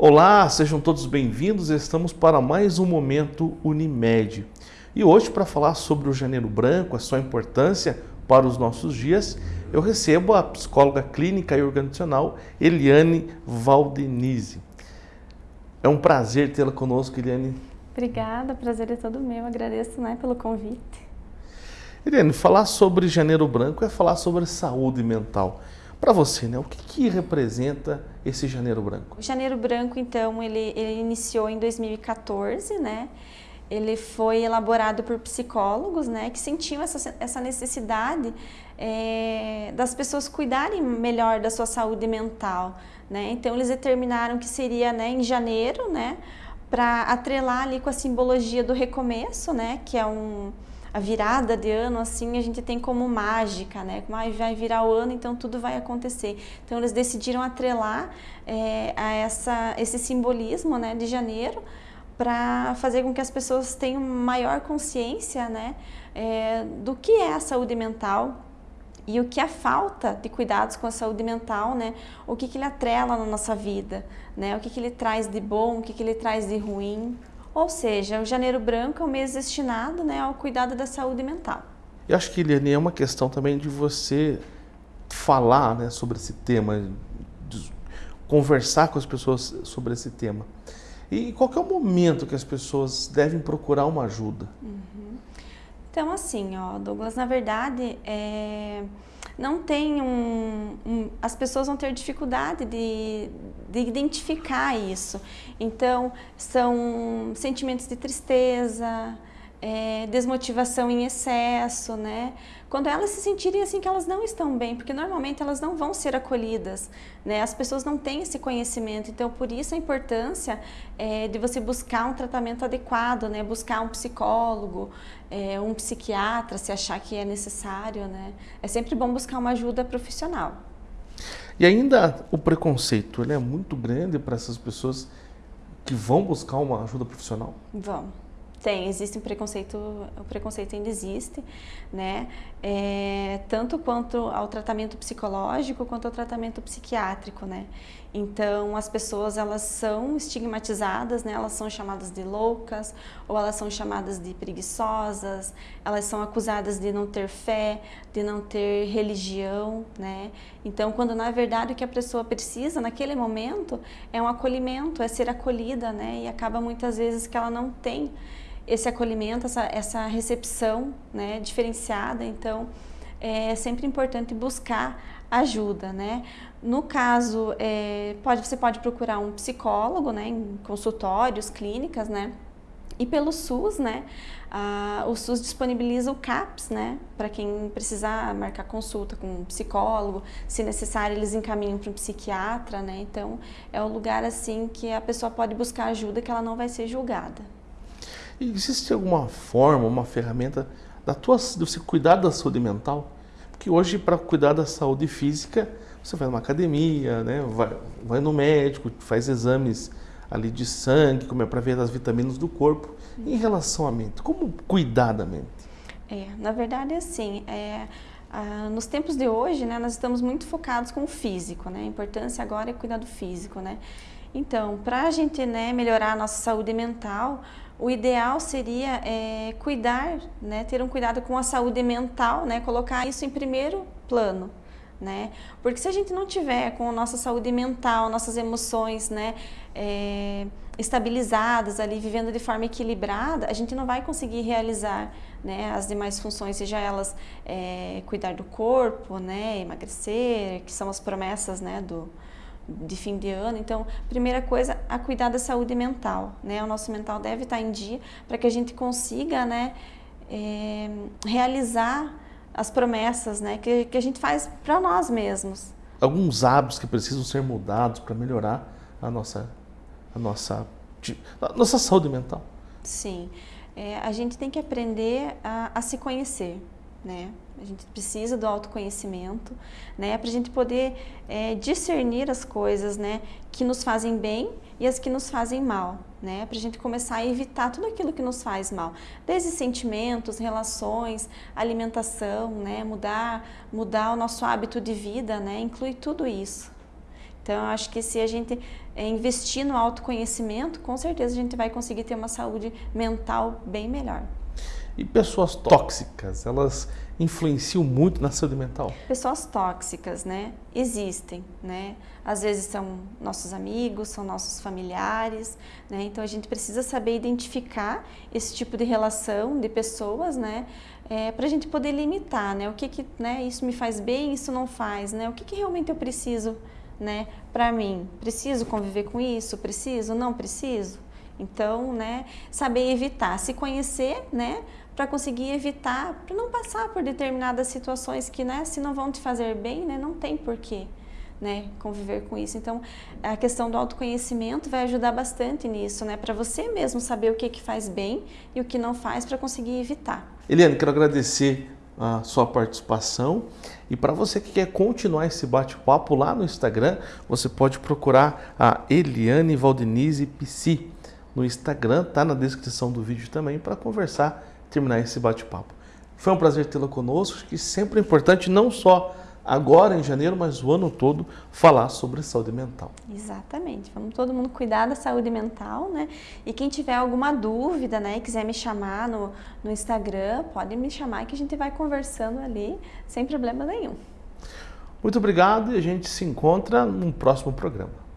Olá, sejam todos bem-vindos. Estamos para mais um momento Unimed. E hoje, para falar sobre o Janeiro Branco, a sua importância para os nossos dias, eu recebo a psicóloga clínica e organizacional Eliane Valdenise. É um prazer tê-la conosco, Eliane. Obrigada, prazer é todo meu. Agradeço né, pelo convite. Eliane, falar sobre Janeiro Branco é falar sobre saúde mental. Para você, né, o que, que, representa esse Janeiro Branco? O Janeiro Branco, então, ele, ele iniciou em 2014, né? Ele foi elaborado por psicólogos, né, que sentiam essa, essa necessidade é, das pessoas cuidarem melhor da sua saúde mental, né? Então, eles determinaram que seria, né, em janeiro, né, para atrelar ali com a simbologia do recomeço, né, que é um a virada de ano, assim, a gente tem como mágica, né? Como ah, vai virar o ano, então tudo vai acontecer. Então eles decidiram atrelar é, a essa, esse simbolismo né, de janeiro para fazer com que as pessoas tenham maior consciência né, é, do que é a saúde mental e o que a falta de cuidados com a saúde mental, né, o que, que ele atrela na nossa vida, né, o que, que ele traz de bom, o que, que ele traz de ruim. Ou seja, o janeiro branco é um mês destinado né, ao cuidado da saúde mental. Eu acho que, Eliane, é uma questão também de você falar né, sobre esse tema, conversar com as pessoas sobre esse tema. E qual é o momento que as pessoas devem procurar uma ajuda? Uhum. Então, assim, ó, Douglas, na verdade, é não tem um, um, as pessoas vão ter dificuldade de, de identificar isso. Então, são sentimentos de tristeza, é, desmotivação em excesso, né? Quando elas se sentirem assim que elas não estão bem, porque normalmente elas não vão ser acolhidas, né? As pessoas não têm esse conhecimento, então por isso a importância é, de você buscar um tratamento adequado, né? Buscar um psicólogo, é, um psiquiatra, se achar que é necessário, né? É sempre bom buscar uma ajuda profissional. E ainda o preconceito, ele é muito grande para essas pessoas que vão buscar uma ajuda profissional? Vão. Tem, existe um preconceito, o preconceito ainda existe, né? É, tanto quanto ao tratamento psicológico quanto ao tratamento psiquiátrico, né? Então, as pessoas, elas são estigmatizadas, né? Elas são chamadas de loucas, ou elas são chamadas de preguiçosas, elas são acusadas de não ter fé, de não ter religião, né? Então, quando na verdade o que a pessoa precisa naquele momento é um acolhimento, é ser acolhida, né? E acaba muitas vezes que ela não tem esse acolhimento, essa, essa recepção né, diferenciada. Então, é sempre importante buscar ajuda, né? No caso, é, pode, você pode procurar um psicólogo, né, em consultórios, clínicas, né? E pelo SUS, né? Ah, o SUS disponibiliza o CAPS, né? Para quem precisar marcar consulta com um psicólogo, se necessário eles encaminham para um psiquiatra, né? Então é o lugar assim que a pessoa pode buscar ajuda que ela não vai ser julgada. Existe alguma forma, uma ferramenta da tua, de você cuidar da saúde mental? Porque hoje, para cuidar da saúde física, você vai numa academia, né? vai, vai no médico, faz exames ali de sangue, como é para ver as vitaminas do corpo. Em relação à mente, como cuidar da mente? É, na verdade, assim, é, ah, nos tempos de hoje, né, nós estamos muito focados com o físico, né? A importância agora é cuidar do físico, né? Então, para a gente né, melhorar a nossa saúde mental, o ideal seria é, cuidar, né, ter um cuidado com a saúde mental, né, colocar isso em primeiro plano. Né? Porque se a gente não tiver com a nossa saúde mental, nossas emoções né, é, estabilizadas ali, vivendo de forma equilibrada, a gente não vai conseguir realizar né, as demais funções, seja elas é, cuidar do corpo, né, emagrecer, que são as promessas né, do, de fim de ano. Então, primeira coisa, a cuidar da saúde mental, né? O nosso mental deve estar em dia para que a gente consiga, né, é, realizar as promessas, né, que, que a gente faz para nós mesmos. Alguns hábitos que precisam ser mudados para melhorar a nossa, a nossa, a nossa saúde mental. Sim, é, a gente tem que aprender a, a se conhecer, né? A gente precisa do autoconhecimento, né? Para a gente poder é, discernir as coisas, né? Que nos fazem bem e as que nos fazem mal, né? Para a gente começar a evitar tudo aquilo que nos faz mal, desde sentimentos, relações, alimentação, né? Mudar, mudar o nosso hábito de vida, né? Inclui tudo isso. Então, eu acho que se a gente é, investir no autoconhecimento, com certeza a gente vai conseguir ter uma saúde mental bem melhor. E pessoas tóxicas, elas influenciam muito na saúde mental? Pessoas tóxicas, né? Existem, né? Às vezes são nossos amigos, são nossos familiares, né? Então a gente precisa saber identificar esse tipo de relação de pessoas, né? É, para a gente poder limitar, né? O que que, né? Isso me faz bem, isso não faz, né? O que que realmente eu preciso, né? Para mim, preciso conviver com isso? Preciso? Não preciso? Então, né? Saber evitar, se conhecer, né? Para conseguir evitar, para não passar por determinadas situações que, né, se não vão te fazer bem, né, não tem porquê. Né, conviver com isso. Então, a questão do autoconhecimento vai ajudar bastante nisso, né, para você mesmo saber o que, que faz bem e o que não faz para conseguir evitar. Eliane, quero agradecer a sua participação e para você que quer continuar esse bate-papo lá no Instagram, você pode procurar a Eliane Valdenize Psi no Instagram, tá na descrição do vídeo também para conversar terminar esse bate-papo. Foi um prazer tê-la conosco, que sempre é importante, não só agora em janeiro, mas o ano todo, falar sobre saúde mental. Exatamente. Vamos todo mundo cuidar da saúde mental, né? E quem tiver alguma dúvida, né, quiser me chamar no, no Instagram, pode me chamar que a gente vai conversando ali, sem problema nenhum. Muito obrigado e a gente se encontra num próximo programa.